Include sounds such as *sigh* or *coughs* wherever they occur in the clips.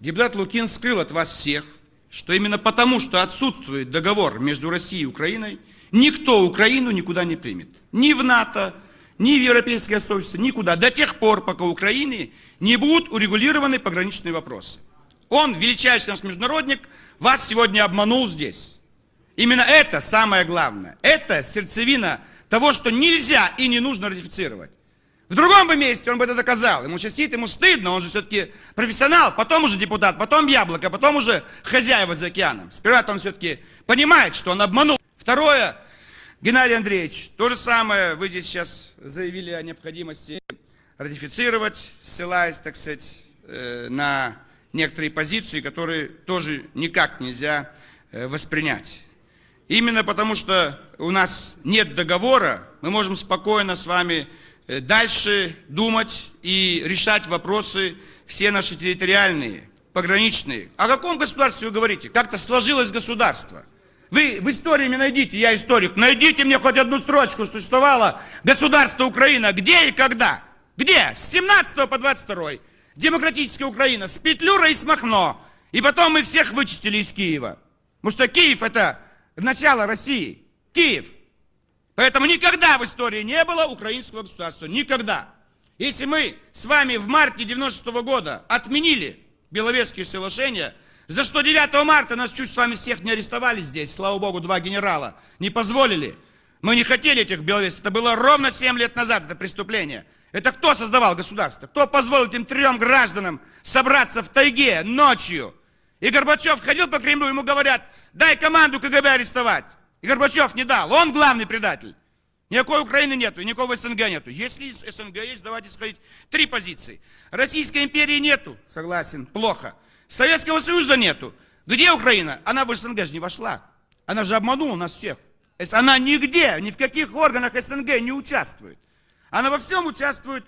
Депутат Лукин скрыл от вас всех, что именно потому, что отсутствует договор между Россией и Украиной, никто Украину никуда не примет. Ни в НАТО, ни в Европейское сообщество, никуда. До тех пор, пока Украины не будут урегулированы пограничные вопросы. Он, величайший наш международник, вас сегодня обманул здесь. Именно это самое главное. Это сердцевина того, что нельзя и не нужно ратифицировать. В другом бы месте он бы это доказал. Ему сидит, ему стыдно, он же все-таки профессионал, потом уже депутат, потом яблоко, потом уже хозяева за океаном. Сперва он все-таки понимает, что он обманул. Второе, Геннадий Андреевич, то же самое вы здесь сейчас заявили о необходимости ратифицировать, ссылаясь, так сказать, э, на некоторые позиции, которые тоже никак нельзя э, воспринять. Именно потому, что у нас нет договора, мы можем спокойно с вами дальше думать и решать вопросы все наши территориальные, пограничные. О каком государстве вы говорите? Как-то сложилось государство. Вы в истории мне найдите, я историк, найдите мне хоть одну строчку, что существовало государство Украина. Где и когда? Где? С 17 по 22. Демократическая Украина с Петлюра и с Махно. И потом мы всех вычистили из Киева. Потому что Киев это начало России. Киев. Поэтому никогда в истории не было украинского государства. Никогда. Если мы с вами в марте 96 -го года отменили Беловежские соглашения, за что 9 марта нас чуть с вами всех не арестовали здесь, слава богу, два генерала, не позволили. Мы не хотели этих Беловежцев. Это было ровно 7 лет назад, это преступление. Это кто создавал государство? Кто позволил этим трем гражданам собраться в тайге ночью? И Горбачев ходил по Кремлю, ему говорят, дай команду КГБ арестовать. И Горбачев не дал. Он главный предатель. Никакой Украины нету, никакого СНГ нету. Если СНГ есть, давайте сходить. Три позиции. Российской империи нету. Согласен, плохо. Советского Союза нету. Где Украина? Она в СНГ же не вошла. Она же обманула нас всех. Она нигде, ни в каких органах СНГ не участвует. Она во всем участвует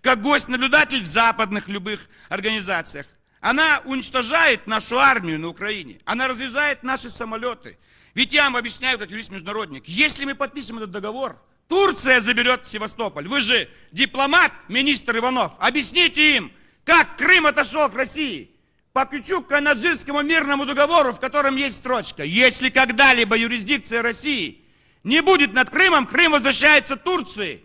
как гость-наблюдатель в западных любых организациях. Она уничтожает нашу армию на Украине. Она разрезает наши самолеты. Ведь я вам объясняю, как юрист-международник, если мы подпишем этот договор, Турция заберет Севастополь. Вы же дипломат, министр Иванов. Объясните им, как Крым отошел к России. По Пичук-Канаджирскому мирному договору, в котором есть строчка. Если когда-либо юрисдикция России не будет над Крымом, Крым возвращается Турции.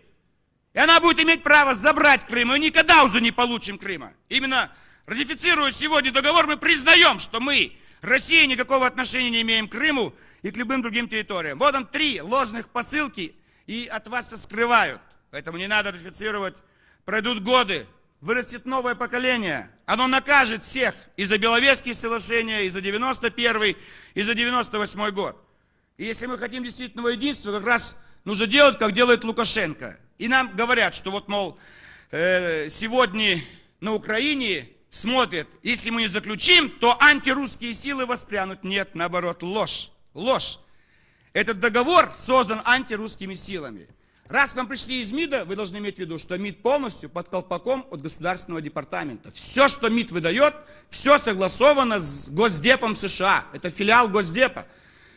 И она будет иметь право забрать Крым. И никогда уже не получим Крыма. Именно ратифицируя сегодня договор, мы признаем, что мы, Россия, никакого отношения не имеем к Крыму и к любым другим территориям. Вот он три ложных посылки, и от вас-то скрывают. Поэтому не надо ратифицировать. Пройдут годы, вырастет новое поколение. Оно накажет всех и за Беловежские соглашения, и за 91 и за 98 год. И если мы хотим действительного единства, как раз нужно делать, как делает Лукашенко. И нам говорят, что вот, мол, э, сегодня на Украине смотрят, если мы не заключим, то антирусские силы воспрянут. Нет, наоборот, ложь ложь. Этот договор создан антирусскими силами. Раз вам пришли из МИДа, вы должны иметь в виду, что МИД полностью под колпаком от Государственного департамента. Все, что МИД выдает, все согласовано с Госдепом США. Это филиал Госдепа.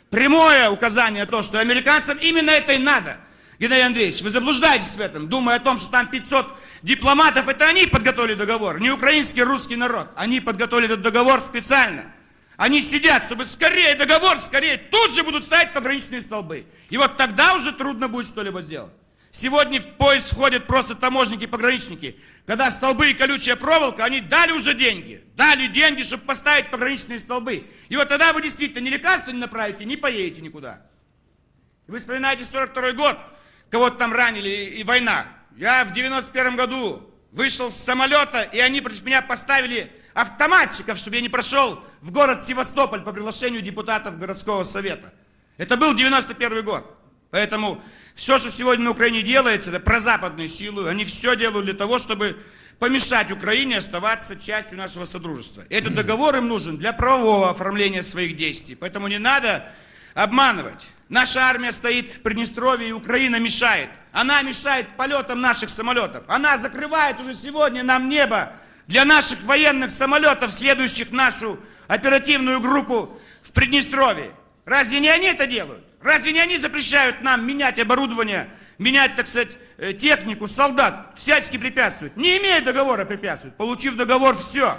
Прямое указание то, что американцам именно это и надо. Геннадий Андреевич, вы заблуждаетесь в этом, думая о том, что там 500 дипломатов, это они подготовили договор, не украинский русский народ. Они подготовили этот договор специально. Они сидят, чтобы скорее договор, скорее, тут же будут ставить пограничные столбы. И вот тогда уже трудно будет что-либо сделать. Сегодня в поезд входят просто таможники, пограничники. Когда столбы и колючая проволока, они дали уже деньги. Дали деньги, чтобы поставить пограничные столбы. И вот тогда вы действительно ни лекарства не направите, не поедете никуда. Вы вспоминаете 42 год, кого-то там ранили и война. Я в 91 году вышел с самолета, и они против меня поставили автоматчиков, чтобы я не прошел в город Севастополь по приглашению депутатов городского совета. Это был 91 год. Поэтому все, что сегодня на Украине делается, это прозападные силы. Они все делают для того, чтобы помешать Украине оставаться частью нашего содружества. Этот договор им нужен для правового оформления своих действий. Поэтому не надо обманывать. Наша армия стоит в Приднестровье, и Украина мешает. Она мешает полетам наших самолетов. Она закрывает уже сегодня нам небо для наших военных самолетов, следующих нашу оперативную группу в Приднестровье. Разве не они это делают? Разве не они запрещают нам менять оборудование, менять, так сказать, э, технику, солдат, всячески препятствуют? Не имея договора препятствуют. Получив договор, все.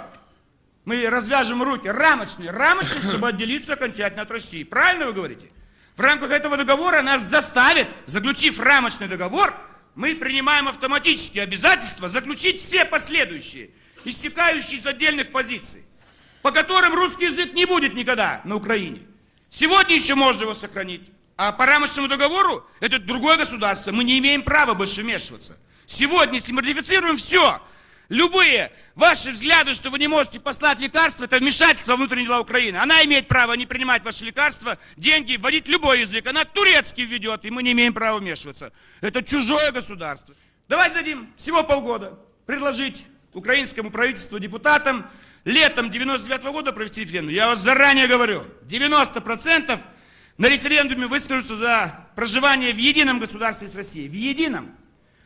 Мы развяжем руки, рамочные, рамочные, чтобы отделиться окончательно от России. Правильно вы говорите? В рамках этого договора нас заставят, заключив рамочный договор, мы принимаем автоматически обязательство заключить все последующие, истекающие из отдельных позиций, по которым русский язык не будет никогда на Украине. Сегодня еще можно его сохранить. А по рамочному договору это другое государство. Мы не имеем права больше вмешиваться. Сегодня, если мы ратифицируем все, любые ваши взгляды, что вы не можете послать лекарства, это вмешательство внутренние дела Украины. Она имеет право не принимать ваши лекарства, деньги, вводить любой язык. Она турецкий введет, и мы не имеем права вмешиваться. Это чужое государство. Давайте дадим всего полгода предложить украинскому правительству, депутатам летом 99 -го года провести референдум. Я вас заранее говорю, 90% на референдуме выскажутся за проживание в едином государстве с Россией. В едином.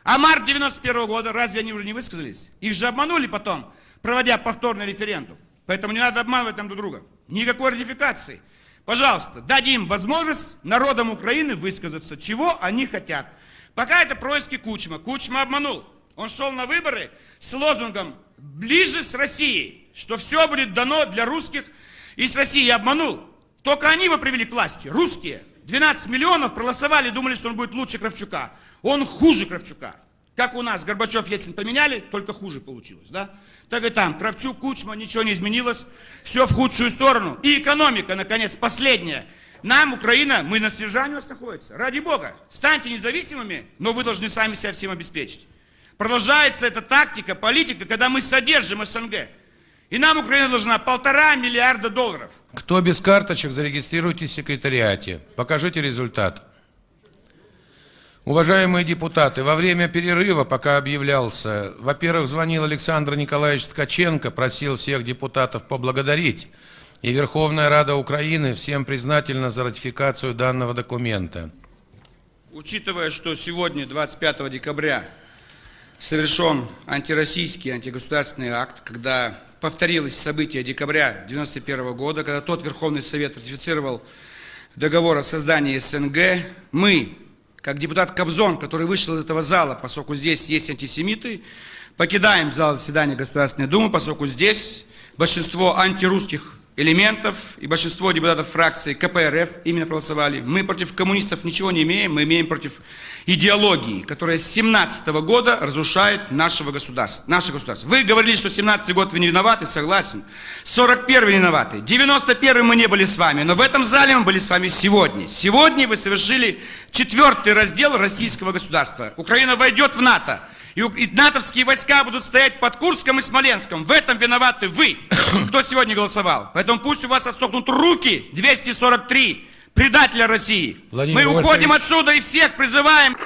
А март 91 -го года, разве они уже не высказались? Их же обманули потом, проводя повторный референдум. Поэтому не надо обманывать нам друг друга. Никакой ратификации. Пожалуйста, дадим возможность народам Украины высказаться, чего они хотят. Пока это происки Кучма. Кучма обманул. Он шел на выборы с лозунгом «ближе с Россией», что все будет дано для русских и с Россией. Обманул. Только они его привели к власти, русские. 12 миллионов проголосовали, думали, что он будет лучше Кравчука. Он хуже Кравчука. Как у нас Горбачев, Ельцин поменяли, только хуже получилось, да? Так и там, Кравчук, Кучма, ничего не изменилось, все в худшую сторону. И экономика, наконец, последняя. Нам, Украина, мы на снижании у нас находится. Ради Бога, станьте независимыми, но вы должны сами себя всем обеспечить. Продолжается эта тактика, политика, когда мы содержим СНГ. И нам Украина должна полтора миллиарда долларов. Кто без карточек, зарегистрируйтесь в секретариате. Покажите результат. Уважаемые депутаты, во время перерыва, пока объявлялся, во-первых, звонил Александр Николаевич Ткаченко, просил всех депутатов поблагодарить. И Верховная Рада Украины всем признательна за ратификацию данного документа. Учитывая, что сегодня, 25 декабря, совершен антироссийский, антигосударственный акт, когда повторилось событие декабря 1991 года, когда тот Верховный Совет ратифицировал договор о создании СНГ, мы, как депутат Кобзон, который вышел из этого зала, поскольку здесь есть антисемиты, покидаем зал заседания Государственной Думы, поскольку здесь большинство антирусских элементов и большинство депутатов фракции КПРФ именно проголосовали. Мы против коммунистов ничего не имеем, мы имеем против идеологии, которая с 17 -го года разрушает нашего государства, наше государство. Вы говорили, что 17 год вы не виноваты, согласен. 41 виноваты. 91 мы не были с вами, но в этом зале мы были с вами сегодня. Сегодня вы совершили четвертый раздел российского государства. Украина войдет в НАТО. И натовские войска будут стоять под Курском и Смоленском. В этом виноваты вы, *coughs* кто сегодня голосовал. Поэтому пусть у вас отсохнут руки, 243 предателя России. Владимир Мы уходим отсюда и всех призываем